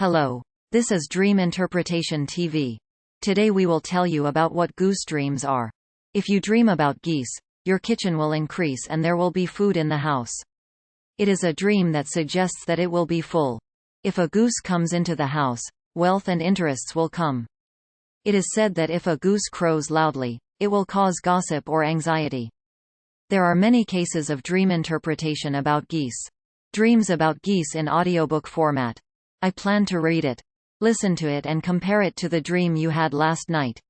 Hello. This is Dream Interpretation TV. Today we will tell you about what goose dreams are. If you dream about geese, your kitchen will increase and there will be food in the house. It is a dream that suggests that it will be full. If a goose comes into the house, wealth and interests will come. It is said that if a goose crows loudly, it will cause gossip or anxiety. There are many cases of dream interpretation about geese. Dreams about geese in audiobook format. I plan to read it. Listen to it and compare it to the dream you had last night.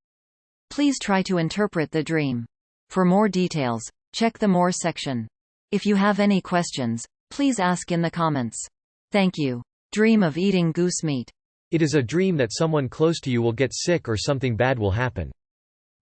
Please try to interpret the dream. For more details, check the More section. If you have any questions, please ask in the comments. Thank you. Dream of eating goose meat. It is a dream that someone close to you will get sick or something bad will happen.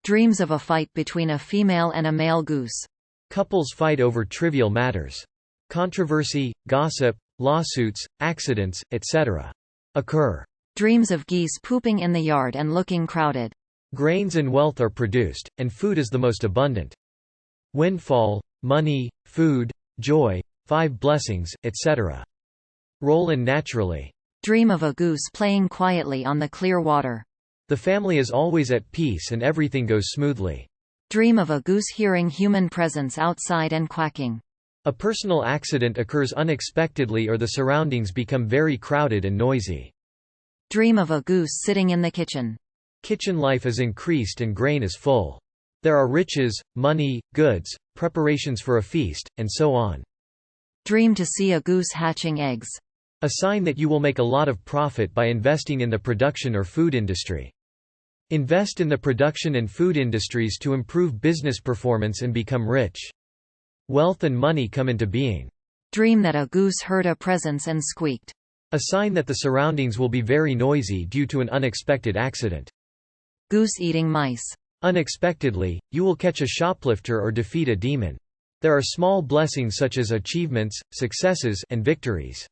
Dreams of a fight between a female and a male goose. Couples fight over trivial matters. Controversy, gossip, lawsuits, accidents, etc. occur. Dreams of geese pooping in the yard and looking crowded. Grains and wealth are produced, and food is the most abundant. Windfall, money, food, joy, five blessings, etc. Roll in naturally. Dream of a goose playing quietly on the clear water. The family is always at peace and everything goes smoothly. Dream of a goose hearing human presence outside and quacking. A personal accident occurs unexpectedly or the surroundings become very crowded and noisy. Dream of a goose sitting in the kitchen. Kitchen life is increased and grain is full. There are riches, money, goods, preparations for a feast, and so on. Dream to see a goose hatching eggs. A sign that you will make a lot of profit by investing in the production or food industry. Invest in the production and food industries to improve business performance and become rich. Wealth and money come into being. Dream that a goose heard a presence and squeaked. A sign that the surroundings will be very noisy due to an unexpected accident. Goose eating mice. Unexpectedly, you will catch a shoplifter or defeat a demon. There are small blessings such as achievements, successes, and victories.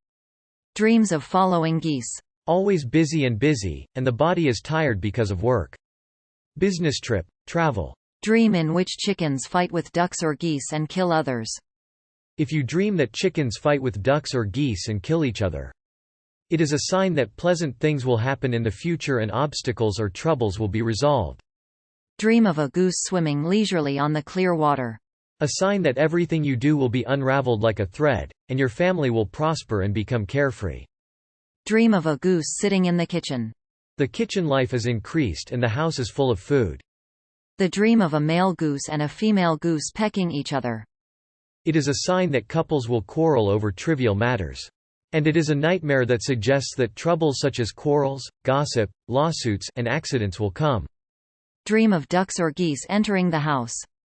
Dreams of following geese. Always busy and busy, and the body is tired because of work. Business trip, travel. Dream in which chickens fight with ducks or geese and kill others. If you dream that chickens fight with ducks or geese and kill each other. It is a sign that pleasant things will happen in the future and obstacles or troubles will be resolved. Dream of a goose swimming leisurely on the clear water. A sign that everything you do will be unraveled like a thread, and your family will prosper and become carefree. Dream of a goose sitting in the kitchen. The kitchen life is increased and the house is full of food. The dream of a male goose and a female goose pecking each other. It is a sign that couples will quarrel over trivial matters. And it is a nightmare that suggests that troubles such as quarrels, gossip, lawsuits, and accidents will come. Dream of ducks or geese entering the house.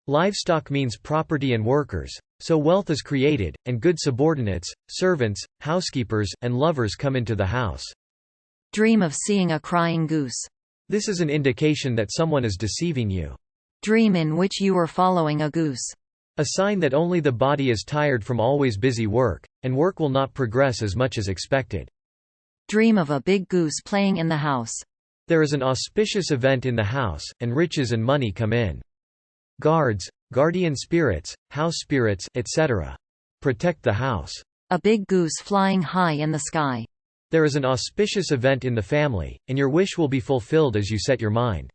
Livestock means property and workers, so wealth is created, and good subordinates, servants, housekeepers, and lovers come into the house. Dream of seeing a crying goose. This is an indication that someone is deceiving you. Dream in which you are following a goose. A sign that only the body is tired from always busy work, and work will not progress as much as expected. Dream of a big goose playing in the house. There is an auspicious event in the house, and riches and money come in. Guards, guardian spirits, house spirits, etc. Protect the house. A big goose flying high in the sky. There is an auspicious event in the family, and your wish will be fulfilled as you set your mind.